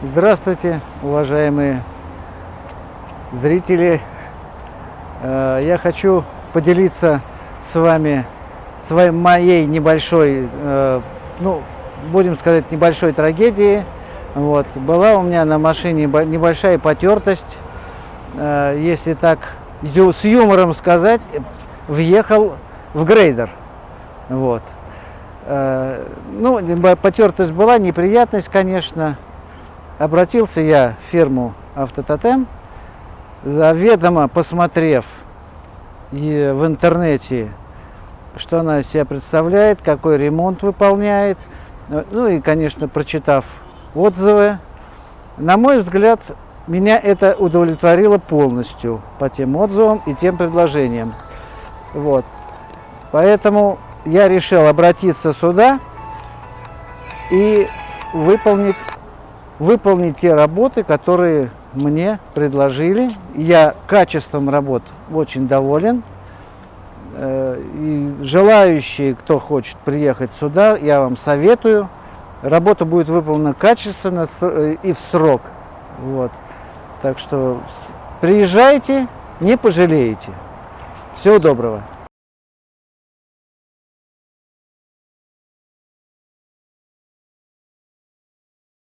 Здравствуйте, уважаемые зрители. Э, Я хочу поделиться с вами своей моей небольшой, э, ну, будем сказать, небольшой трагедией. Вот. Была у меня на машине бо- небольшая потертость, Э, если так с юмором сказать, въехал в грейдер. Вот. Ну, потертость была, неприятность, конечно. Обратился я в фирму Автототем, заведомо посмотрев в интернете, что она из себя представляет, какой ремонт выполняет, ну и, конечно, прочитав отзывы, на мой взгляд, меня это удовлетворило полностью по тем отзывам и тем предложениям. Вот. Поэтому я решил обратиться сюда и выполнить, выполнить те работы, которые мне предложили. Я качеством работ очень доволен. Э, И желающие, кто хочет приехать сюда, я вам советую. Работа будет выполнена качественно э, и в срок. Вот. Так что приезжайте, не пожалеете. Всего доброго.